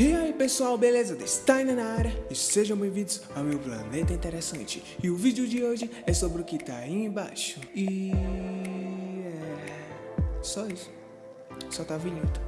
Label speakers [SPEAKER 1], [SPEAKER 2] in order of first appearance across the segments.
[SPEAKER 1] E aí pessoal, beleza? Steiner na área e sejam bem-vindos ao meu planeta interessante. E o vídeo de hoje é sobre o que tá aí embaixo. E é só isso. Só tá a vinheta.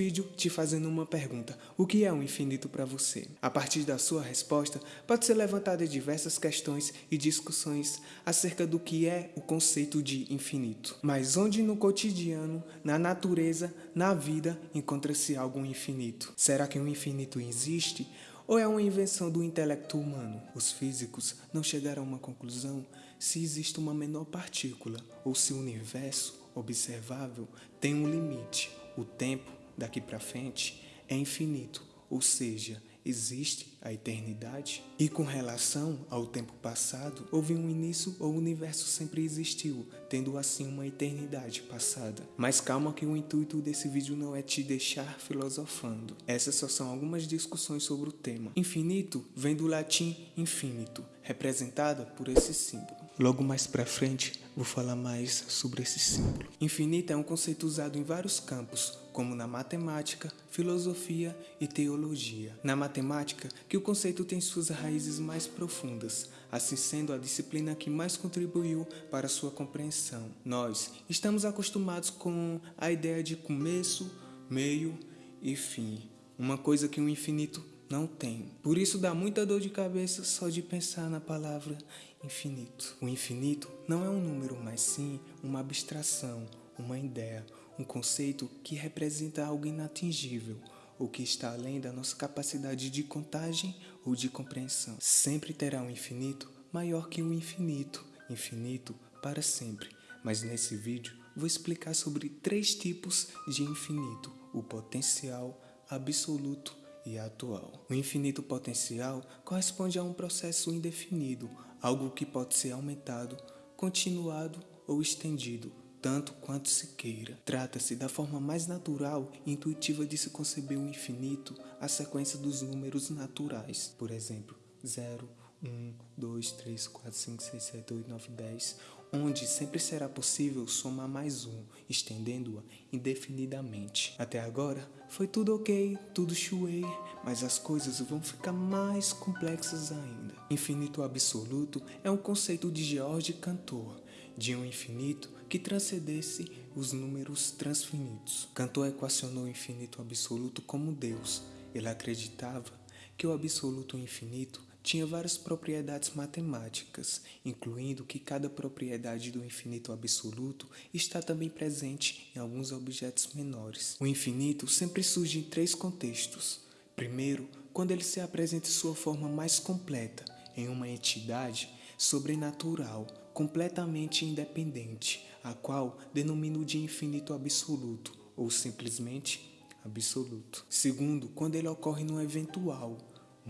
[SPEAKER 1] Vídeo te fazendo uma pergunta: o que é o um infinito para você? A partir da sua resposta, pode ser levantada diversas questões e discussões acerca do que é o conceito de infinito. Mas onde no cotidiano, na natureza, na vida, encontra-se algo infinito? Será que um infinito existe? Ou é uma invenção do intelecto humano? Os físicos não chegaram a uma conclusão se existe uma menor partícula ou se o universo observável tem um limite, o tempo daqui para frente é infinito, ou seja, existe a eternidade? E com relação ao tempo passado, houve um início ou o universo sempre existiu, tendo assim uma eternidade passada. Mas calma que o intuito desse vídeo não é te deixar filosofando. Essas só são algumas discussões sobre o tema. Infinito vem do latim infinito, representada por esse símbolo. Logo mais para frente, vou falar mais sobre esse símbolo. Infinito é um conceito usado em vários campos, como na matemática, filosofia e teologia. Na matemática, que o conceito tem suas raízes mais profundas, assim sendo a disciplina que mais contribuiu para sua compreensão. Nós estamos acostumados com a ideia de começo, meio e fim, uma coisa que o infinito não tem. Por isso dá muita dor de cabeça só de pensar na palavra infinito. O infinito não é um número, mas sim uma abstração, uma ideia, um conceito que representa algo inatingível ou que está além da nossa capacidade de contagem ou de compreensão. Sempre terá um infinito maior que o infinito, infinito para sempre. Mas nesse vídeo vou explicar sobre três tipos de infinito: o potencial, absoluto e atual. O infinito potencial corresponde a um processo indefinido, algo que pode ser aumentado, continuado ou estendido, tanto quanto se queira. Trata-se da forma mais natural e intuitiva de se conceber o infinito, a sequência dos números naturais. Por exemplo, 0, 1, 2, 3, 4, 5, 6, 7, 8, 9, 10, onde sempre será possível somar mais um, estendendo-a indefinidamente. Até agora, foi tudo ok, tudo chuei, mas as coisas vão ficar mais complexas ainda. Infinito absoluto é um conceito de George Cantor, de um infinito que transcendesse os números transfinitos. Cantor equacionou o infinito absoluto como Deus. Ele acreditava que o absoluto infinito tinha várias propriedades matemáticas, incluindo que cada propriedade do infinito absoluto está também presente em alguns objetos menores. O infinito sempre surge em três contextos. Primeiro, quando ele se apresenta em sua forma mais completa, em uma entidade sobrenatural, completamente independente, a qual denomino de infinito absoluto, ou simplesmente absoluto. Segundo, quando ele ocorre no eventual,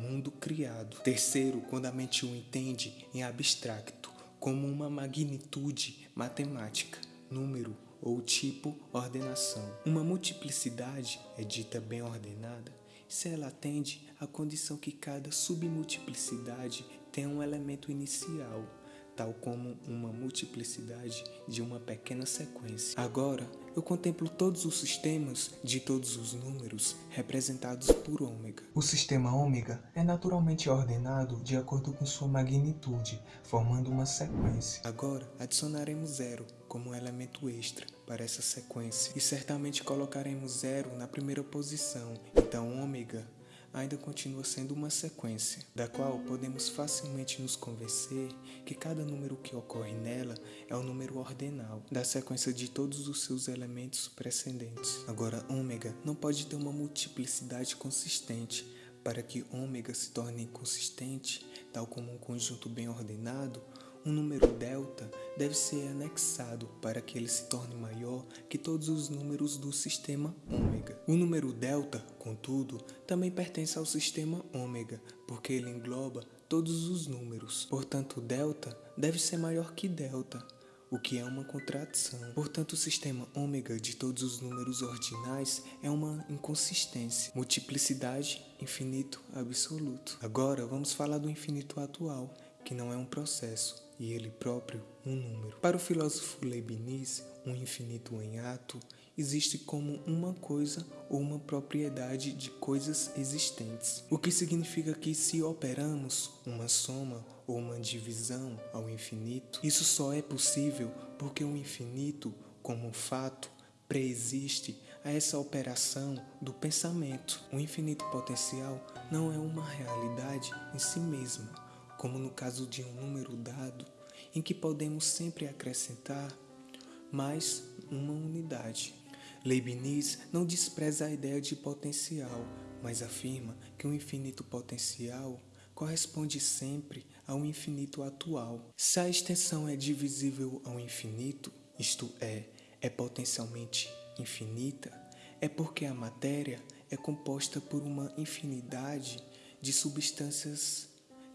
[SPEAKER 1] mundo criado. Terceiro, quando a mente o entende em abstracto, como uma magnitude matemática, número ou tipo ordenação. Uma multiplicidade é dita bem ordenada se ela atende à condição que cada submultiplicidade tem um elemento inicial tal como uma multiplicidade de uma pequena sequência. Agora, eu contemplo todos os sistemas de todos os números representados por ômega. O sistema ômega é naturalmente ordenado de acordo com sua magnitude, formando uma sequência. Agora, adicionaremos zero como elemento extra para essa sequência e certamente colocaremos zero na primeira posição. Então, ômega ainda continua sendo uma sequência, da qual podemos facilmente nos convencer que cada número que ocorre nela é o número ordinal da sequência de todos os seus elementos precedentes. Agora, ômega não pode ter uma multiplicidade consistente. Para que ômega se torne consistente, tal como um conjunto bem ordenado, um número delta deve ser anexado para que ele se torne maior que todos os números do sistema ômega. O número delta, contudo, também pertence ao sistema ômega, porque ele engloba todos os números. Portanto, delta deve ser maior que delta, o que é uma contradição. Portanto, o sistema ômega de todos os números ordinais é uma inconsistência. Multiplicidade, infinito absoluto. Agora, vamos falar do infinito atual, que não é um processo e ele próprio um número. Para o filósofo Leibniz, um infinito em ato existe como uma coisa ou uma propriedade de coisas existentes, o que significa que se operamos uma soma ou uma divisão ao infinito, isso só é possível porque o infinito, como fato, preexiste a essa operação do pensamento. O infinito potencial não é uma realidade em si mesmo, como no caso de um número dado, em que podemos sempre acrescentar mais uma unidade. Leibniz não despreza a ideia de potencial, mas afirma que o infinito potencial corresponde sempre ao infinito atual. Se a extensão é divisível ao infinito, isto é, é potencialmente infinita, é porque a matéria é composta por uma infinidade de substâncias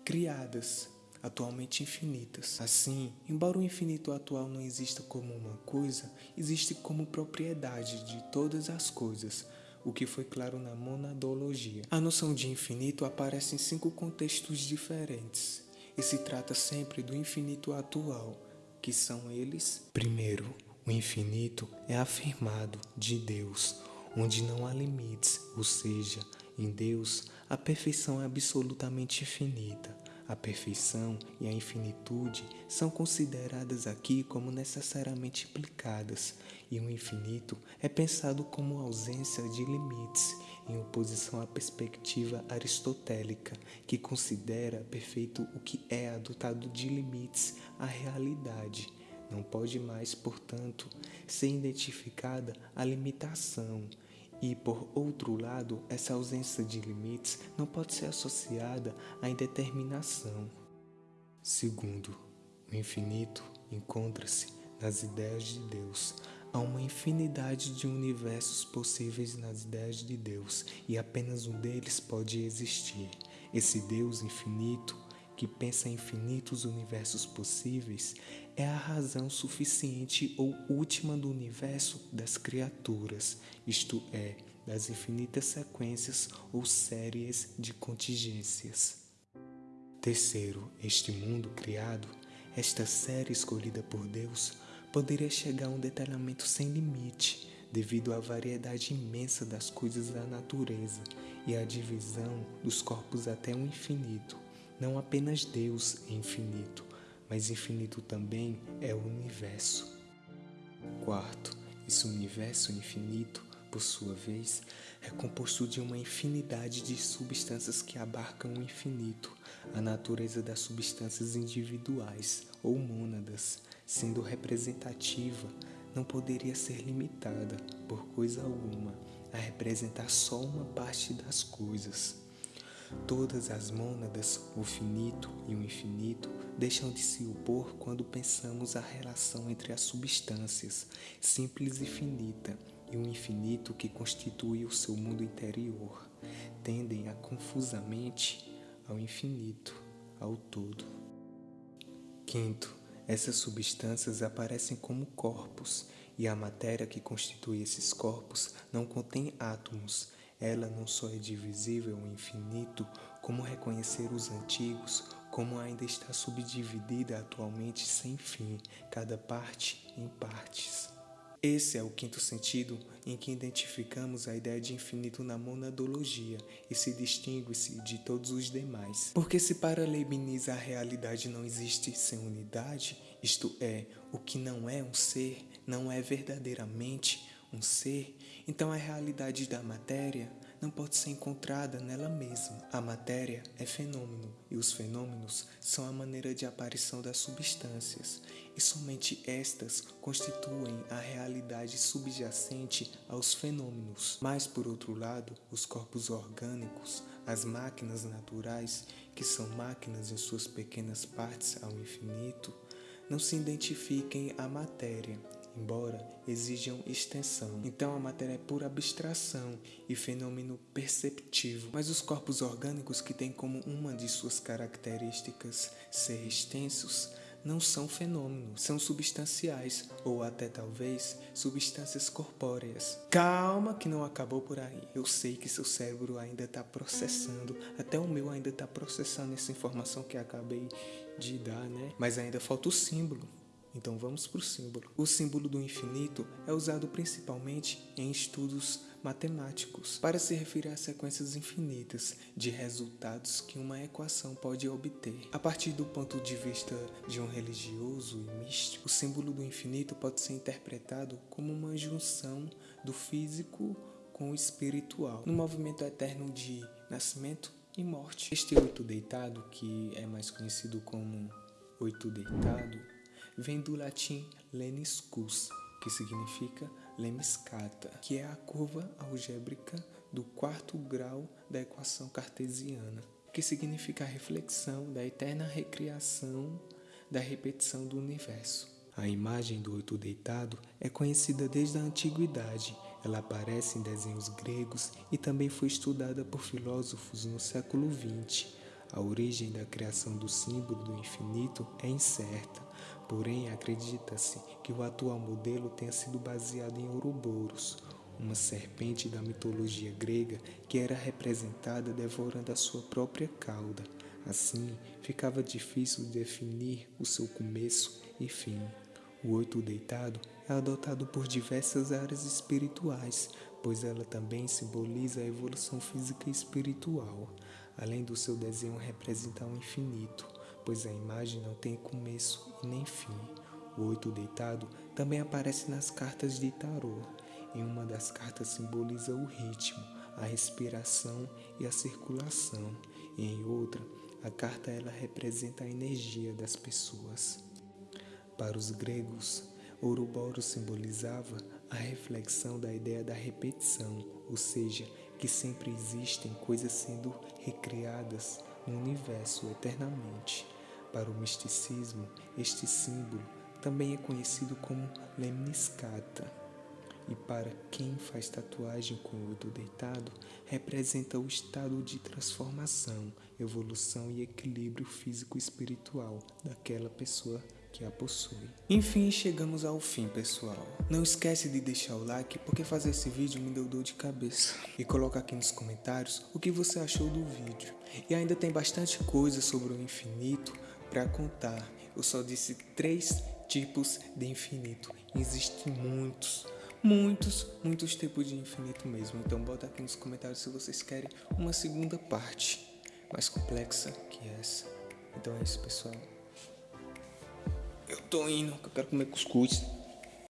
[SPEAKER 1] criadas atualmente infinitas. Assim, embora o infinito atual não exista como uma coisa, existe como propriedade de todas as coisas, o que foi claro na monadologia. A noção de infinito aparece em cinco contextos diferentes e se trata sempre do infinito atual, que são eles: primeiro, o infinito é afirmado de Deus, onde não há limites, ou seja, em Deus a perfeição é absolutamente infinita. A perfeição e a infinitude são consideradas aqui como necessariamente implicadas, e o infinito é pensado como ausência de limites, em oposição à perspectiva aristotélica, que considera perfeito o que é adotado de limites à realidade. Não pode mais, portanto, ser identificada a limitação e, por outro lado, essa ausência de limites não pode ser associada à indeterminação. Segundo, o infinito encontra-se nas ideias de Deus. Há uma infinidade de universos possíveis nas ideias de Deus e apenas um deles pode existir. Esse Deus infinito que pensa em infinitos universos possíveis, é a razão suficiente ou última do universo das criaturas, isto é, das infinitas sequências ou séries de contingências. Terceiro, este mundo criado, esta série escolhida por Deus, poderia chegar a um detalhamento sem limite, devido à variedade imensa das coisas da natureza e à divisão dos corpos até o infinito. Não apenas Deus é infinito, mas infinito também é o universo. Quarto, esse universo infinito, por sua vez, é composto de uma infinidade de substâncias que abarcam o infinito, a natureza das substâncias individuais ou mônadas, sendo representativa, não poderia ser limitada, por coisa alguma, a representar só uma parte das coisas. Todas as mônadas, o finito e o infinito, deixam de se opor quando pensamos a relação entre as substâncias, simples e finita, e o infinito que constitui o seu mundo interior. Tendem a confusamente ao infinito, ao todo. Quinto, essas substâncias aparecem como corpos, e a matéria que constitui esses corpos não contém átomos, ela não só é divisível ao infinito, como reconhecer os antigos, como ainda está subdividida atualmente sem fim, cada parte em partes. Esse é o quinto sentido em que identificamos a ideia de infinito na monadologia e se distingue-se de todos os demais. Porque se para Leibniz a realidade não existe sem unidade, isto é, o que não é um ser não é verdadeiramente um ser, então a realidade da matéria não pode ser encontrada nela mesma. A matéria é fenômeno e os fenômenos são a maneira de aparição das substâncias, e somente estas constituem a realidade subjacente aos fenômenos. Mas, por outro lado, os corpos orgânicos, as máquinas naturais, que são máquinas em suas pequenas partes ao infinito, não se identifiquem à matéria embora exijam extensão. Então a matéria é pura abstração e fenômeno perceptivo, mas os corpos orgânicos que têm como uma de suas características ser extensos não são fenômenos, são substanciais ou até talvez substâncias corpóreas. Calma que não acabou por aí. Eu sei que seu cérebro ainda está processando, até o meu ainda está processando essa informação que acabei de dar, né? Mas ainda falta o símbolo. Então vamos para o símbolo. O símbolo do infinito é usado principalmente em estudos matemáticos para se referir a sequências infinitas de resultados que uma equação pode obter. A partir do ponto de vista de um religioso e místico, o símbolo do infinito pode ser interpretado como uma junção do físico com o espiritual, no movimento eterno de nascimento e morte. Este oito deitado, que é mais conhecido como oito deitado, vem do latim leniscus, que significa lemniscata, que é a curva algébrica do quarto grau da equação cartesiana, que significa a reflexão da eterna recriação da repetição do universo. A imagem do oito deitado é conhecida desde a antiguidade. Ela aparece em desenhos gregos e também foi estudada por filósofos no século XX. A origem da criação do símbolo do infinito é incerta, Porém, acredita-se que o atual modelo tenha sido baseado em Ouroboros, uma serpente da mitologia grega que era representada devorando a sua própria cauda. Assim, ficava difícil definir o seu começo e fim. O oito deitado é adotado por diversas áreas espirituais, pois ela também simboliza a evolução física e espiritual, além do seu desenho representar o infinito pois a imagem não tem começo nem fim. O oito deitado também aparece nas cartas de tarô. Em uma das cartas simboliza o ritmo, a respiração e a circulação, e em outra, a carta ela representa a energia das pessoas. Para os gregos, Ouroboros simbolizava a reflexão da ideia da repetição, ou seja, que sempre existem coisas sendo recriadas no universo eternamente. Para o misticismo, este símbolo também é conhecido como lemniscata. E para quem faz tatuagem com o oito deitado, representa o estado de transformação, evolução e equilíbrio físico-espiritual daquela pessoa que a possui. Enfim, chegamos ao fim, pessoal. Não esquece de deixar o like, porque fazer esse vídeo me deu dor de cabeça. E coloca aqui nos comentários o que você achou do vídeo. E ainda tem bastante coisa sobre o infinito, para contar. Eu só disse três tipos de infinito. Existem muitos, muitos, muitos tipos de infinito mesmo. Então bota aqui nos comentários se vocês querem uma segunda parte mais complexa que essa. Então é isso, pessoal. Eu tô indo, eu quero comer cuscuz.